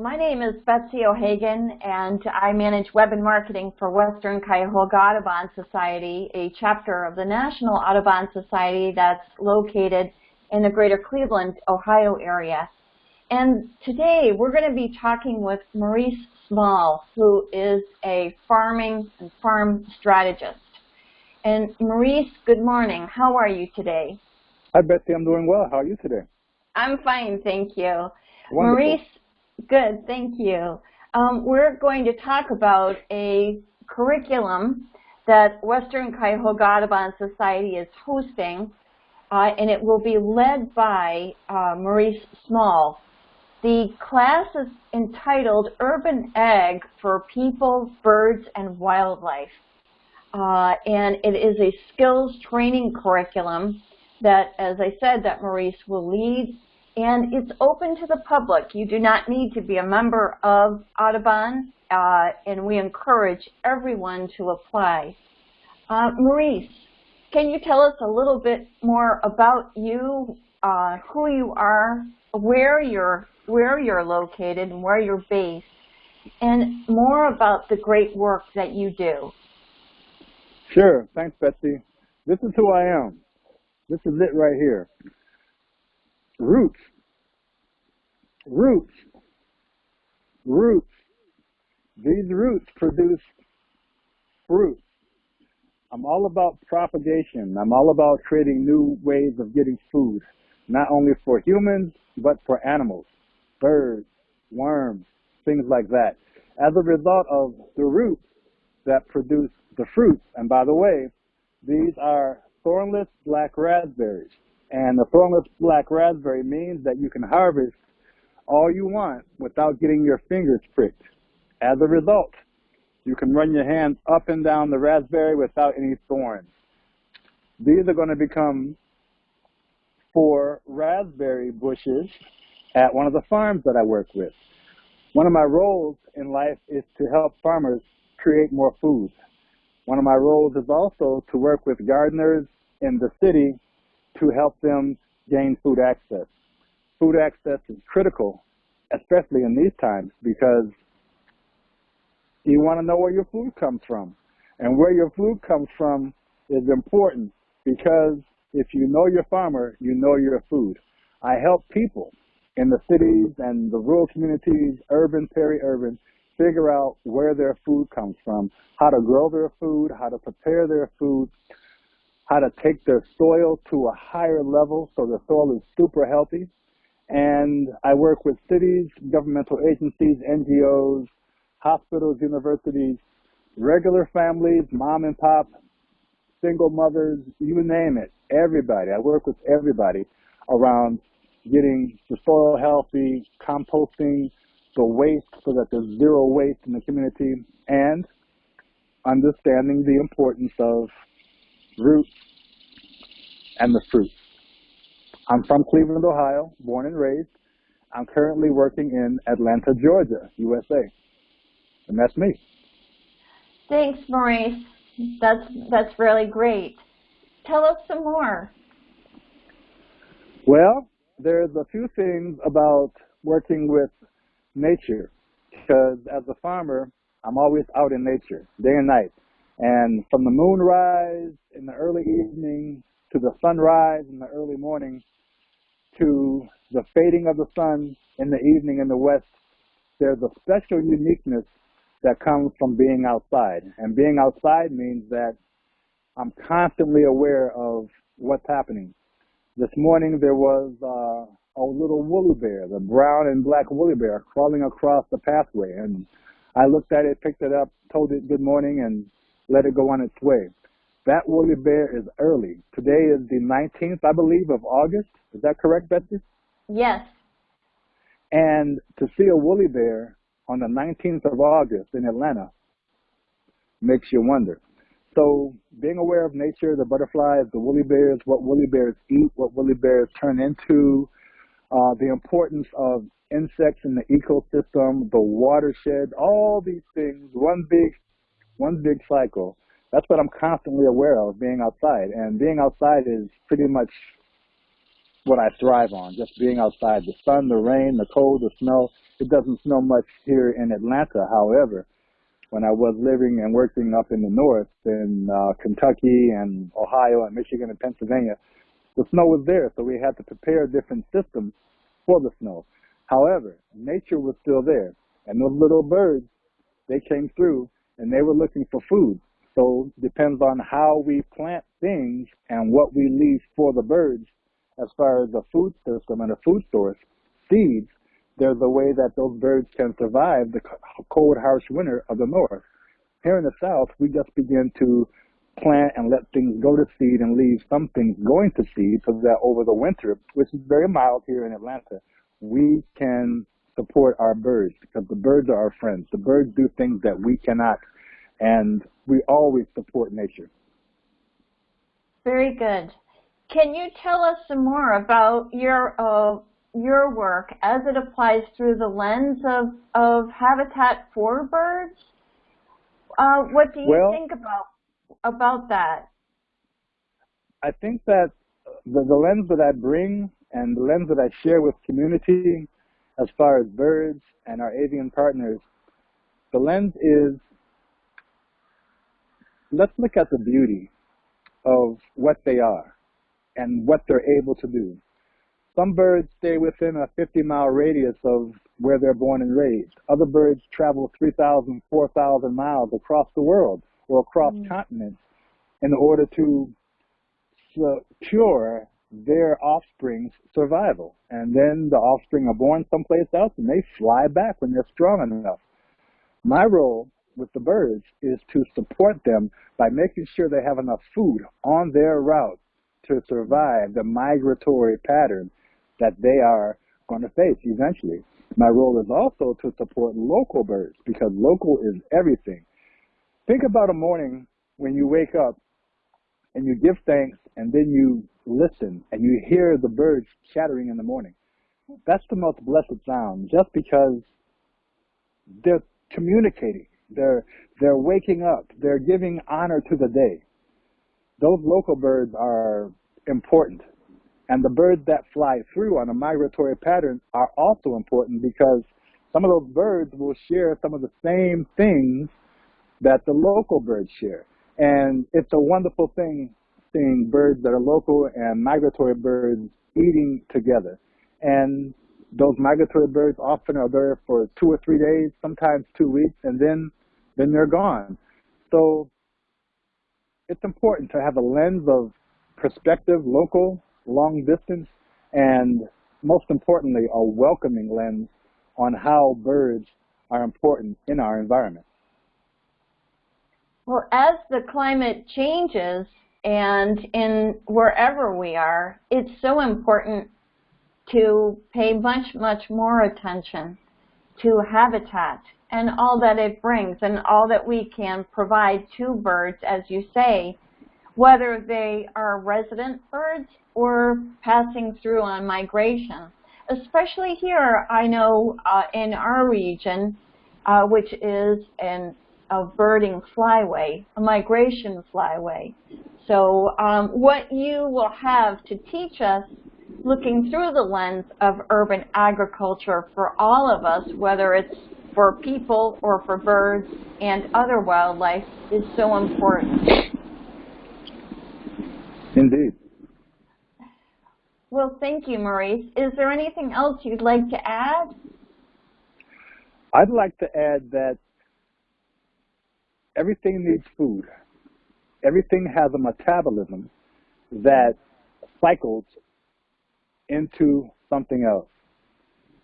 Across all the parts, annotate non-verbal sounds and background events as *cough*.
my name is Betsy O'Hagan, and I manage web and marketing for Western Cuyahoga Audubon Society, a chapter of the National Audubon Society that's located in the greater Cleveland, Ohio area. And today we're going to be talking with Maurice Small, who is a farming and farm strategist. And Maurice, good morning. How are you today? Hi, Betsy. I'm doing well. How are you today? I'm fine, thank you. Wonderful. Maurice, good, thank you. Um, we're going to talk about a curriculum that Western Cuyahoga Audubon Society is hosting, uh, and it will be led by uh, Maurice Small. The class is entitled Urban Ag for People, Birds, and Wildlife. Uh, and it is a skills training curriculum that, as I said, that Maurice will lead and it's open to the public. You do not need to be a member of Audubon, uh, and we encourage everyone to apply. Uh, Maurice, can you tell us a little bit more about you, uh, who you are, where you're, where you're located, and where you're based, and more about the great work that you do? Sure. Thanks, Betsy. This is who I am. This is it right here. Roots. Roots. Roots. These roots produce fruit. I'm all about propagation. I'm all about creating new ways of getting food, not only for humans, but for animals, birds, worms, things like that. As a result of the roots that produce the fruits, and by the way, these are thornless black raspberries. And the thornless black raspberry means that you can harvest all you want without getting your fingers pricked. As a result, you can run your hands up and down the raspberry without any thorns. These are going to become four raspberry bushes at one of the farms that I work with. One of my roles in life is to help farmers create more food. One of my roles is also to work with gardeners in the city to help them gain food access. Food access is critical, especially in these times, because you want to know where your food comes from. And where your food comes from is important because if you know your farmer, you know your food. I help people in the cities and the rural communities, urban, peri-urban, figure out where their food comes from, how to grow their food, how to prepare their food, how to take their soil to a higher level so the soil is super healthy. And I work with cities, governmental agencies, NGOs, hospitals, universities, regular families, mom and pop, single mothers, you name it, everybody. I work with everybody around getting the soil healthy, composting the waste so that there's zero waste in the community, and understanding the importance of roots, and the fruits. I'm from Cleveland, Ohio, born and raised. I'm currently working in Atlanta, Georgia, USA. And that's me. Thanks, Maurice. That's, that's really great. Tell us some more. Well, there's a few things about working with nature because as a farmer, I'm always out in nature, day and night. And from the moonrise in the early evening to the sunrise in the early morning to the fading of the sun in the evening in the west, there's a special uniqueness that comes from being outside. And being outside means that I'm constantly aware of what's happening. This morning there was uh, a little woolly bear, the brown and black woolly bear, crawling across the pathway. And I looked at it, picked it up, told it good morning, and let it go on its way. That woolly bear is early. Today is the 19th, I believe, of August. Is that correct, Betsy? Yes. And to see a woolly bear on the 19th of August in Atlanta makes you wonder. So being aware of nature, the butterflies, the woolly bears, what woolly bears eat, what woolly bears turn into, uh, the importance of insects in the ecosystem, the watershed, all these things, one big one big cycle. That's what I'm constantly aware of being outside. And being outside is pretty much what I thrive on, just being outside. The sun, the rain, the cold, the snow. It doesn't snow much here in Atlanta. However, when I was living and working up in the north in uh, Kentucky and Ohio and Michigan and Pennsylvania, the snow was there, so we had to prepare different systems for the snow. However, nature was still there, and those little birds, they came through and they were looking for food. So depends on how we plant things and what we leave for the birds as far as the food system and a food source, seeds, there's a way that those birds can survive the cold, harsh winter of the north. Here in the south, we just begin to plant and let things go to seed and leave some things going to seed so that over the winter, which is very mild here in Atlanta, we can support our birds because the birds are our friends. The birds do things that we cannot, and we always support nature. Very good. Can you tell us some more about your uh, your work as it applies through the lens of, of Habitat for Birds? Uh, what do you well, think about about that? I think that the, the lens that I bring and the lens that I share with community as far as birds and our avian partners, the lens is let's look at the beauty of what they are and what they're able to do. Some birds stay within a 50 mile radius of where they're born and raised. Other birds travel 3,000, 4,000 miles across the world or across mm. continents in order to secure their offspring's survival. And then the offspring are born someplace else and they fly back when they're strong enough. My role with the birds is to support them by making sure they have enough food on their route to survive the migratory pattern that they are going to face eventually. My role is also to support local birds because local is everything. Think about a morning when you wake up and you give thanks and then you listen and you hear the birds chattering in the morning. That's the most blessed sound just because they're communicating. They're, they're waking up. They're giving honor to the day. Those local birds are important. And the birds that fly through on a migratory pattern are also important because some of those birds will share some of the same things that the local birds share. And it's a wonderful thing seeing birds that are local and migratory birds eating together. And those migratory birds often are there for two or three days, sometimes two weeks, and then then they're gone. So it's important to have a lens of perspective, local, long distance, and most importantly, a welcoming lens on how birds are important in our environment. Well, as the climate changes and in wherever we are, it's so important to pay much, much more attention to habitat and all that it brings and all that we can provide to birds, as you say, whether they are resident birds or passing through on migration. Especially here, I know uh, in our region, uh, which is an, a birding flyway, a migration flyway. So um, what you will have to teach us looking through the lens of urban agriculture for all of us, whether it's for people or for birds and other wildlife, is so important. Indeed. Well, thank you, Maurice. Is there anything else you'd like to add? I'd like to add that everything needs food. Everything has a metabolism that cycles into something else.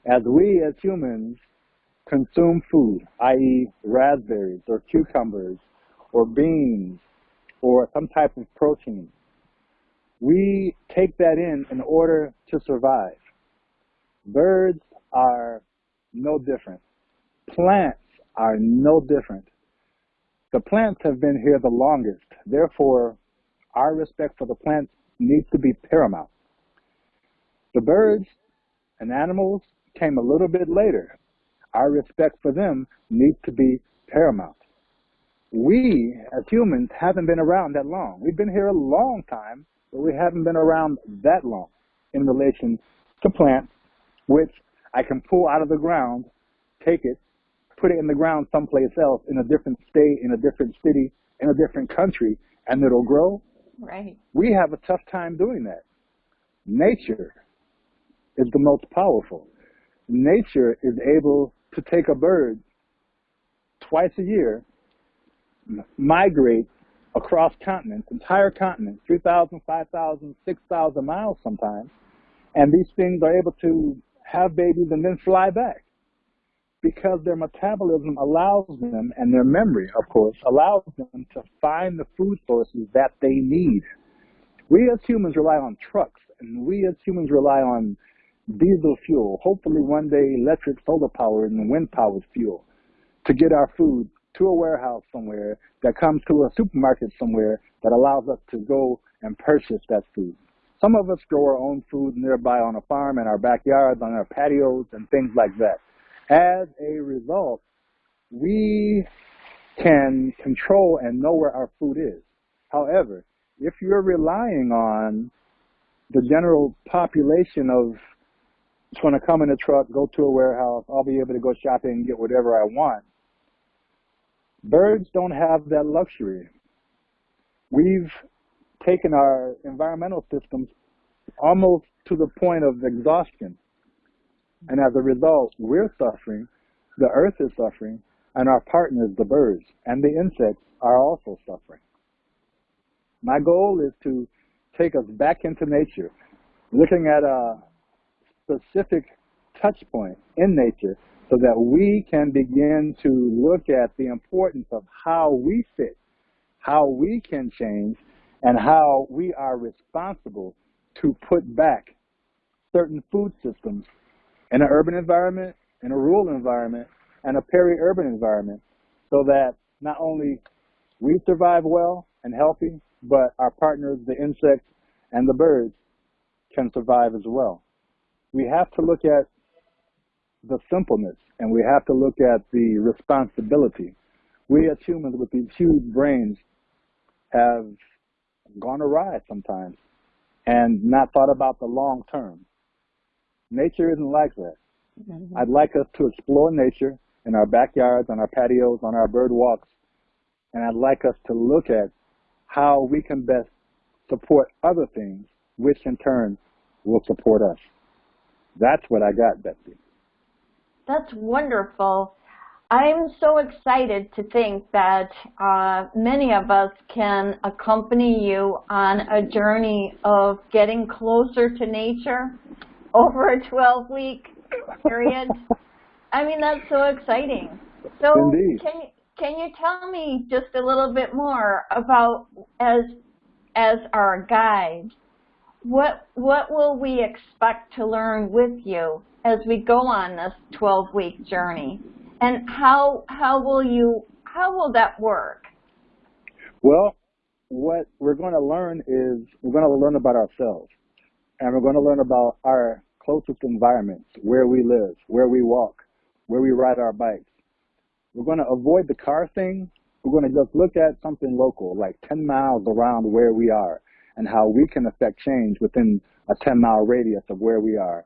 As we as humans consume food, i.e. raspberries or cucumbers or beans or some type of protein, we take that in in order to survive. Birds are no different. Plants are no different. The plants have been here the longest. Therefore, our respect for the plants needs to be paramount. The birds and animals came a little bit later. Our respect for them needs to be paramount. We, as humans, haven't been around that long. We've been here a long time, but we haven't been around that long. in relation to plants, which I can pull out of the ground, take it, put it in the ground someplace else in a different state, in a different city, in a different country, and it'll grow. Right. We have a tough time doing that. Nature is the most powerful. Nature is able to take a bird twice a year, migrate across continents, entire continents, 3,000, 5,000, 6,000 miles sometimes, and these things are able to have babies and then fly back because their metabolism allows them, and their memory, of course, allows them to find the food sources that they need. We as humans rely on trucks, and we as humans rely on diesel fuel, hopefully one day electric solar power and wind powered fuel to get our food to a warehouse somewhere that comes to a supermarket somewhere that allows us to go and purchase that food. Some of us grow our own food nearby on a farm in our backyards, on our patios, and things like that. As a result, we can control and know where our food is. However, if you're relying on the general population of it's going to come in a truck, go to a warehouse, I'll be able to go shopping and get whatever I want. Birds don't have that luxury. We've taken our environmental systems almost to the point of exhaustion. And as a result, we're suffering, the earth is suffering, and our partners, the birds and the insects, are also suffering. My goal is to take us back into nature, looking at a specific touch point in nature so that we can begin to look at the importance of how we fit, how we can change, and how we are responsible to put back certain food systems in an urban environment, in a rural environment, and a peri-urban environment so that not only we survive well and healthy, but our partners, the insects and the birds, can survive as well. We have to look at the simpleness and we have to look at the responsibility. We as humans with these huge brains have gone awry sometimes and not thought about the long term. Nature isn't like that. Mm-hmm. I'd like us to explore nature in our backyards, on our patios, on our bird walks, and I'd like us to look at how we can best support other things, which in turn will support us. That's what I got, Betsy. That's wonderful. I'm so excited to think that uh, many of us can accompany you on a journey of getting closer to nature over a 12-week period. I mean, that's so exciting. So Indeed. can can you tell me just a little bit more about as as our guide, what what will we expect to learn with you as we go on this 12-week journey? And how how will you how will that work? Well, what we're going to learn is we're going to learn about ourselves, and we're going to learn about our closest environments, where we live, where we walk, where we ride our bikes. We're going to avoid the car thing. We're going to just look at something local, like 10 miles around where we are, and how we can affect change within a 10 mile radius of where we are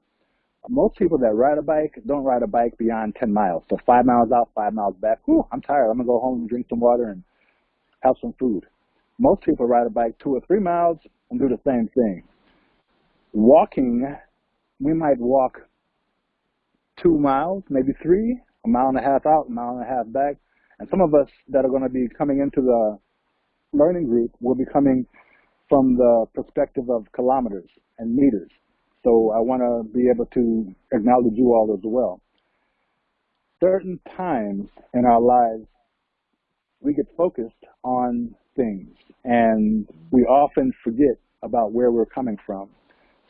most people that ride a bike don't ride a bike beyond 10 miles. So five miles out, five miles back. Whew, I'm tired. I'm going to go home and drink some water and have some food. Most people ride a bike two or three miles and do the same thing. Walking, we might walk two miles, maybe three, a mile and a half out, a mile and a half back. And some of us that are going to be coming into the learning group will be coming from the perspective of kilometers and meters. So I want to be able to acknowledge you all as well. Certain times in our lives, we get focused on things and we often forget about where we're coming from.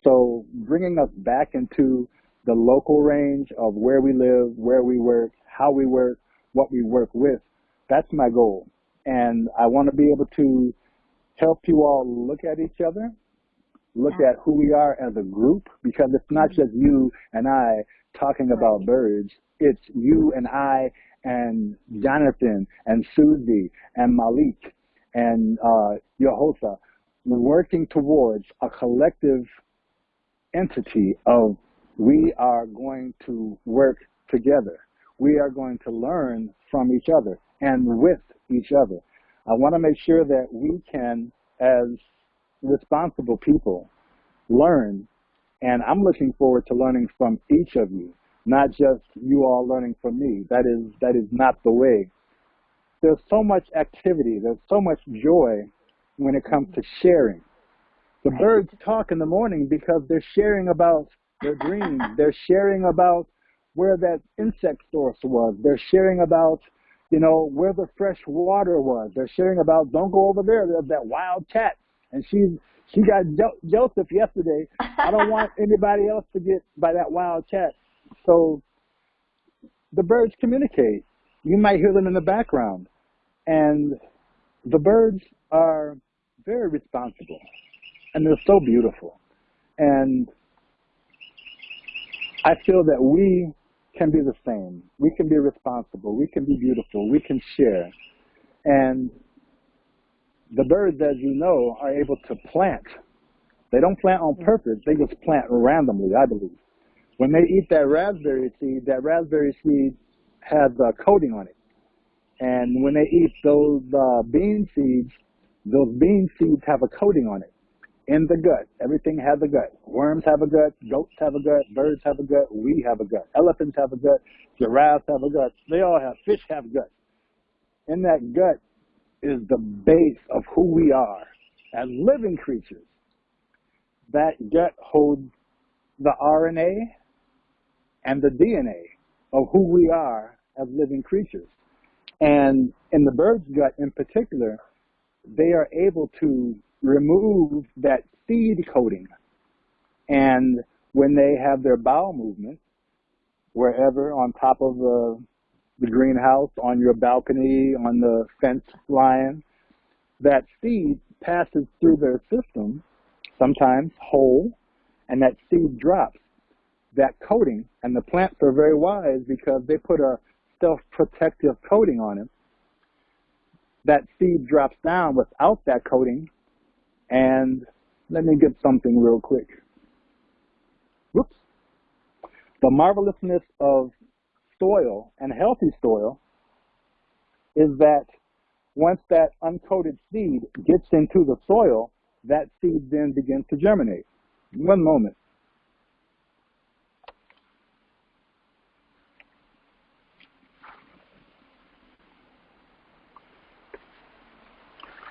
So bringing us back into the local range of where we live, where we work, how we work, what we work with, that's my goal. And I want to be able to help you all look at each other look yeah. at who we are as a group because it's not just you and I talking about birds. It's you and I and Jonathan and Susie and Malik and uh, Yehosa working towards a collective entity of we are going to work together. We are going to learn from each other and with each other. I want to make sure that we can, as responsible people, learn. And I'm looking forward to learning from each of you, not just you all learning from me. That is, that is not the way. There's so much activity. There's so much joy when it comes to sharing. The birds talk in the morning because they're sharing about their dreams. They're sharing about where that insect source was. They're sharing about, you know, where the fresh water was. They're sharing about, don't go over there. There's that wild cat. And she she got jo- Joseph yesterday. I don't want *laughs* anybody else to get by that wild cat. So the birds communicate. You might hear them in the background. And the birds are very responsible and they're so beautiful. And I feel that we can be the same. We can be responsible. We can be beautiful. We can share. And the birds, as you know, are able to plant. They don't plant on purpose. They just plant randomly, I believe. When they eat that raspberry seed, that raspberry seed has a coating on it. And when they eat those uh, bean seeds, those bean seeds have a coating on it in the gut. Everything has a gut. Worms have a gut. Goats have a gut. Birds have a gut. We have a gut. Elephants have a gut. Giraffes have a gut. They all have. Fish have guts. In that gut is the base of who we are as living creatures. That gut holds the RNA and the DNA of who we are as living creatures. And in the bird's gut in particular, they are able to remove that seed coating. And when they have their bowel movement, wherever on top of the, the greenhouse, on your balcony, on the fence line, that seed passes through their system, sometimes whole, and that seed drops. That coating, and the plants are very wise because they put a self-protective coating on it. That seed drops down without that coating, and let me get something real quick. Whoops. The marvelousness of soil and healthy soil is that once that uncoated seed gets into the soil, that seed then begins to germinate. One moment.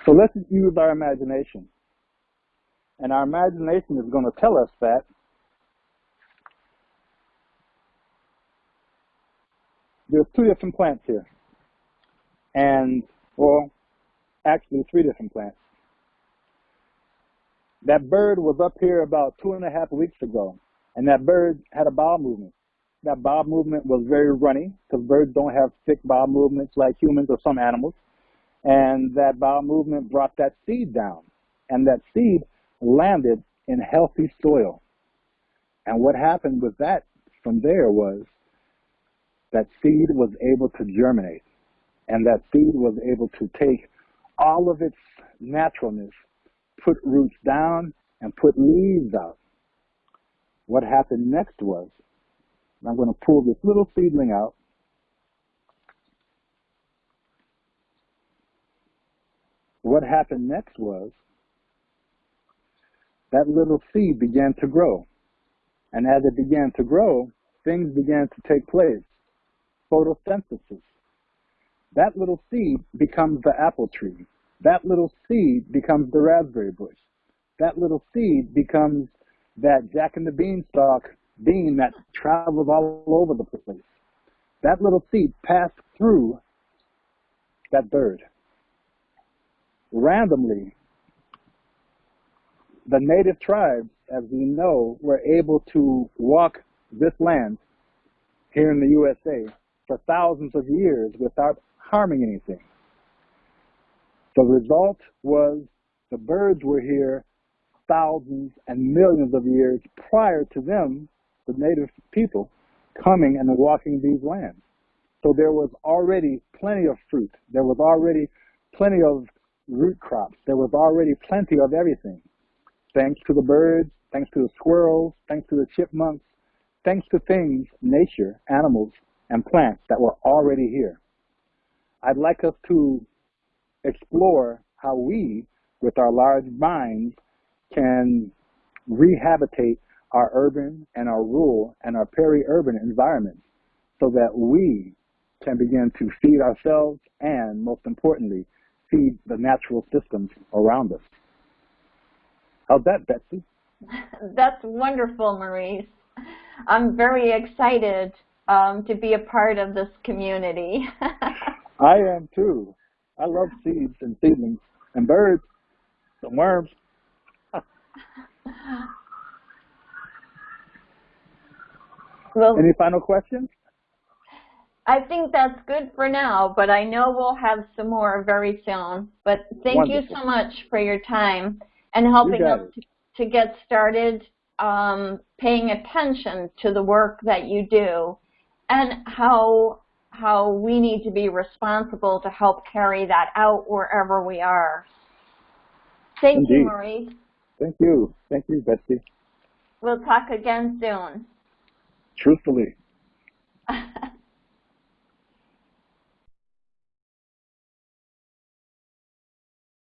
So let's use our imagination. And our imagination is going to tell us that there's two different plants here. And, well, actually three different plants. That bird was up here about two and a half weeks ago, and that bird had a bowel movement. That bowel movement was very runny, because birds don't have thick bowel movements like humans or some animals. And that bowel movement brought that seed down. And that seed landed in healthy soil. And what happened with that from there was that seed was able to germinate and that seed was able to take all of its naturalness, put roots down and put leaves out. What happened next was, I'm going to pull this little seedling out what happened next was that little seed began to grow. And as it began to grow, things began to take place. Photosynthesis. That little seed becomes the apple tree. That little seed becomes the raspberry bush. That little seed becomes that jack and the beanstalk bean that travels all over the place. That little seed passed through that bird. Randomly, the native tribes, as we know, were able to walk this land here in the USA for thousands of years without harming anything. The result was the birds were here thousands and millions of years prior to them, the native people, coming and walking these lands. So there was already plenty of fruit. There was already plenty of root crops. There was already plenty of everything thanks to the birds, thanks to the squirrels, thanks to the chipmunks, thanks to things, nature, animals, and plants that were already here. I'd like us to explore how we, with our large minds, can rehabilitate our urban and our rural and our peri-urban environments so that we can begin to feed ourselves and, most importantly, feed the natural systems around us. How's that, Betsy? *laughs* That's wonderful, Maurice. I'm very excited um, to be a part of this community. *laughs* I am too. I love seeds and seedlings and birds and worms. *laughs* well, Any final questions? I think that's good for now, but I know we'll have some more very soon. But thank Wonderful. you so much for your time and helping us to, to get started um, paying attention to the work that you do and how how we need to be responsible to help carry that out wherever we are. Thank you, Indeed. Maurice. Thank you. Thank you, Betsy. We'll talk again soon. Truthfully. *laughs*